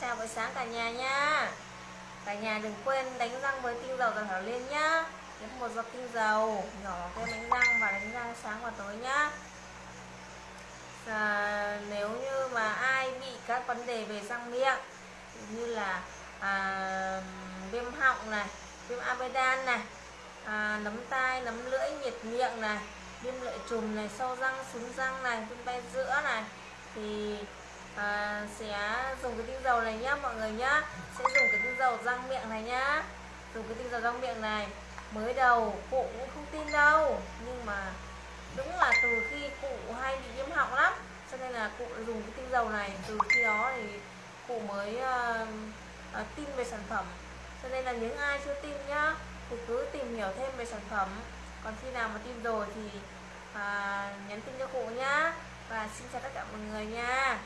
chào buổi sáng cả nhà nha. Cả nhà đừng quên đánh răng với tinh dầu toàn thảo liên nhá. Nhấn một giọt tinh dầu nhỏ cái đánh răng và đánh răng sáng và tối nhá. À, nếu như mà ai bị các vấn đề về răng miệng như là à, viêm họng này viêm amidan này à, nấm tai nấm lưỡi nhiệt miệng này viêm lợi trùng này sâu răng súng răng này viêm tay giữa này thì à, sẽ dùng cái tinh dầu này nhá mọi người nhá. Sẽ dùng cái tinh dầu răng miệng này nhá. Dùng cái tinh dầu răng miệng này. Mới đầu cụ cũng không tin đâu nhưng mà đúng là từ khi cụ hay bị viêm họng lắm. Cho nên là cụ dùng cái tinh dầu này. Từ khi đó thì cụ mới uh, uh, tin về sản phẩm. Cho nên là những ai chưa tin nhá thì cứ tìm hiểu thêm về sản phẩm. Còn khi nào mà tin rồi thì à, nhắn tin cho cụ nhá. Và xin chào tất cả mọi người nha.